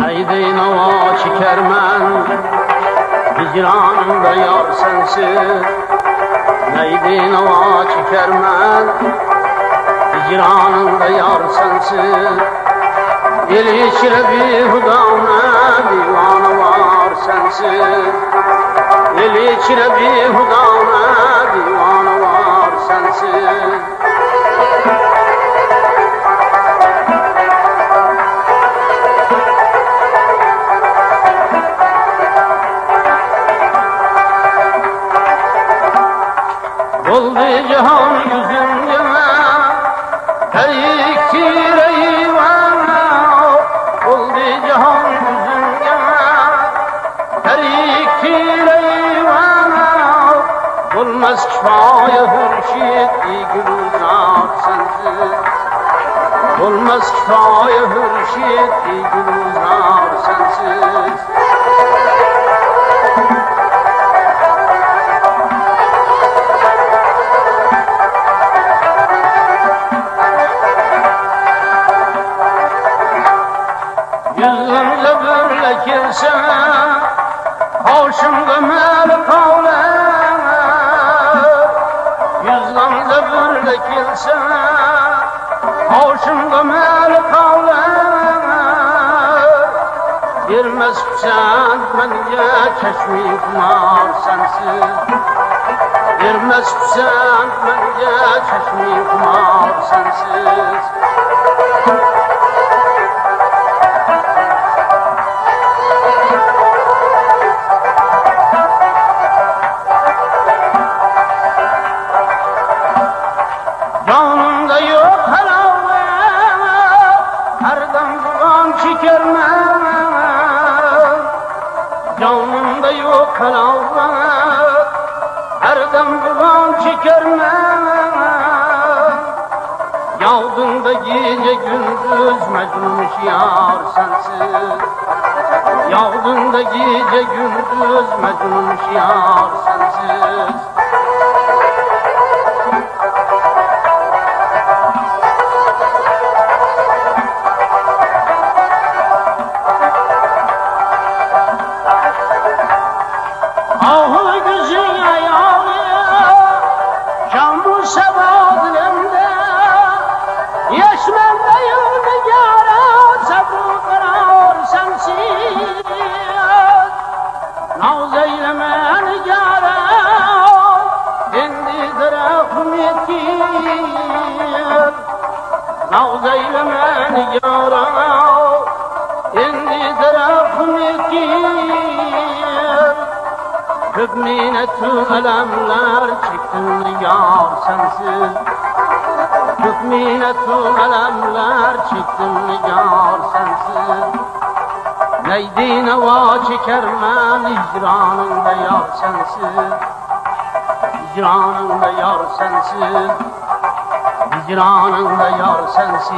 Neydi nava çeker men Hicranımda yar sensiz Neydi nava çeker men Hicranımda yar sensiz El içine bir hudana divana var sensiz El içine bir hudana divana var sensiz cihan yüzüne Her iki reyvana Oldu cihan yüzüne Her iki reyvana Olmaz kifaya hürşit Gülzar sensiz Olmaz kifaya hürşit Gülzar sensiz Hoşumda mel kavle Yüzümle böyle kimse Hoşumda mel kavle Girmez sen bence çeşmi kumar sensiz. Girmez sen bence çeşmi kumar sensiz yok halavet Her dem duman çekermem Yağdığında gece gündüz mecnunmuş yar sensiz. Yağdığında gece gündüz mecnunmuş yar sensiz Ahı gözün ayağı Şambu sevad lemde Yeşmen dayıldı yara Sabru karar sensiz. Naz eylemen yara Kendi tarafım yetir Naz eylemen yara Köp minnetü elemler çektim yar sensiz. Köp minnetü elemler çektim yar sensiz. Neydi neva çekermen icranında yar sensiz. Hicranında yar sensiz. Hicranında yar sensiz